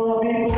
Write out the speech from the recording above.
Oh, people.